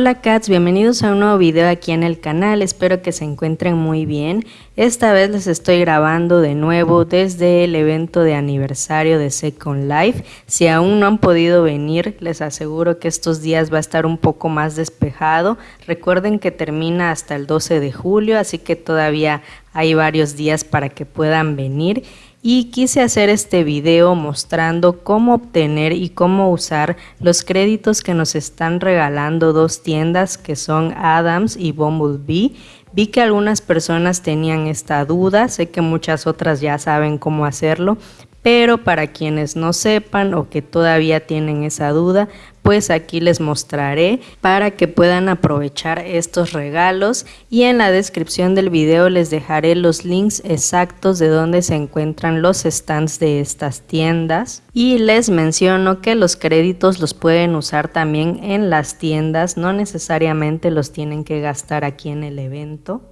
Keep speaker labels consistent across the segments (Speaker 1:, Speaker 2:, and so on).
Speaker 1: Hola cats, bienvenidos a un nuevo video aquí en el canal, espero que se encuentren muy bien. Esta vez les estoy grabando de nuevo desde el evento de aniversario de Second Life. Si aún no han podido venir, les aseguro que estos días va a estar un poco más despejado. Recuerden que termina hasta el 12 de julio, así que todavía hay varios días para que puedan venir y quise hacer este video mostrando cómo obtener y cómo usar los créditos que nos están regalando dos tiendas que son Adams y Bumblebee. Vi que algunas personas tenían esta duda, sé que muchas otras ya saben cómo hacerlo, pero para quienes no sepan o que todavía tienen esa duda, pues aquí les mostraré para que puedan aprovechar estos regalos y en la descripción del video les dejaré los links exactos de donde se encuentran los stands de estas tiendas y les menciono que los créditos los pueden usar también en las tiendas, no necesariamente los tienen que gastar aquí en el evento.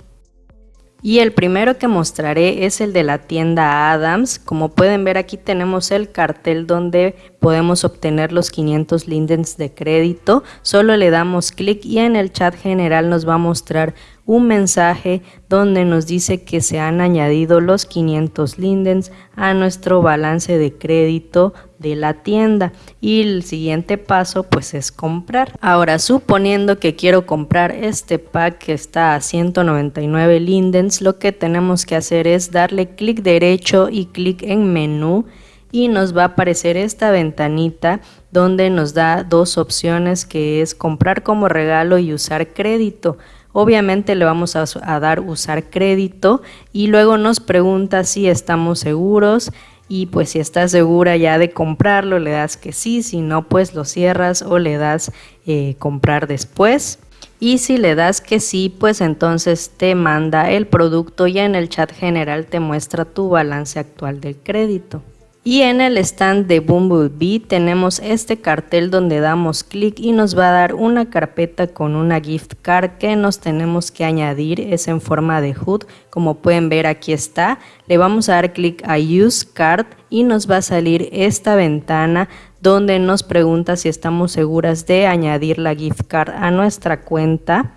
Speaker 1: Y el primero que mostraré es el de la tienda Adams. Como pueden ver aquí tenemos el cartel donde podemos obtener los 500 lindens de crédito. Solo le damos clic y en el chat general nos va a mostrar un mensaje donde nos dice que se han añadido los 500 lindens a nuestro balance de crédito de la tienda y el siguiente paso pues es comprar. Ahora suponiendo que quiero comprar este pack que está a 199 lindens, lo que tenemos que hacer es darle clic derecho y clic en menú y nos va a aparecer esta ventanita donde nos da dos opciones que es comprar como regalo y usar crédito. Obviamente le vamos a, dar usar crédito y luego nos pregunta si estamos seguros y pues si estás segura ya de comprarlo le das que sí, si no pues lo cierras o le das eh, comprar después. Y si le das que sí, pues entonces te manda el producto y en el chat general te muestra tu balance actual del crédito. Y en el stand de Bumblebee tenemos este cartel donde damos clic y nos va a dar una carpeta con una gift card que nos tenemos que añadir, es en forma de HUD, como pueden ver aquí está. Le vamos a dar clic a Use Card y nos va a salir esta ventana donde nos pregunta si estamos seguras de añadir la gift card a nuestra cuenta.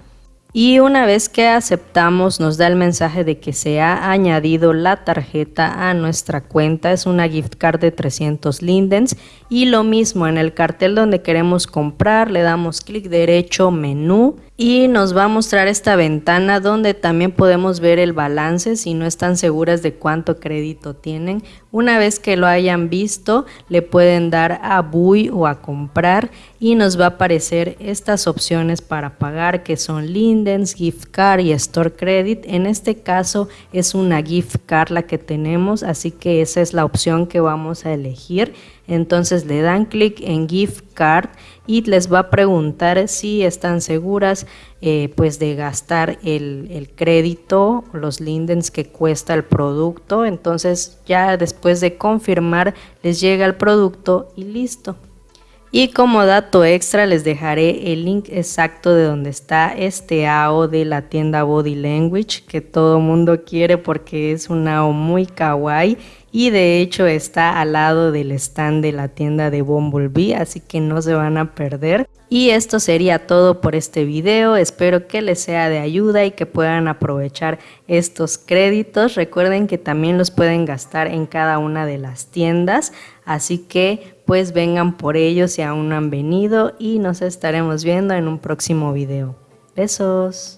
Speaker 1: Y una vez que aceptamos nos da el mensaje de que se ha añadido la tarjeta a nuestra cuenta. Es una gift card de 300 lindens. Y lo mismo en el cartel donde queremos comprar le damos clic derecho menú y nos va a mostrar esta ventana donde también podemos ver el balance si no están seguras de cuánto crédito tienen. Una vez que lo hayan visto le pueden dar a BUI o a comprar y nos va a aparecer estas opciones para pagar que son Lindens, Gift Card y Store Credit. En este caso es una gift card la que tenemos así que esa es la opción que vamos a elegir. Entonces le dan clic en Gift Card y les va a preguntar si están seguras eh, pues de gastar el, el crédito, los lindens que cuesta el producto. Entonces ya después de confirmar les llega el producto y listo. Y como dato extra les dejaré el link exacto de donde está este AO de la tienda Body Language que todo mundo quiere porque es un AO muy kawaii y de hecho está al lado del stand de la tienda de Bumblebee así que no se van a perder. Y esto sería todo por este video, espero que les sea de ayuda y que puedan aprovechar estos créditos. Recuerden que también los pueden gastar en cada una de las tiendas, así que pues vengan por ellos si aún no han venido y nos estaremos viendo en un próximo video. Besos.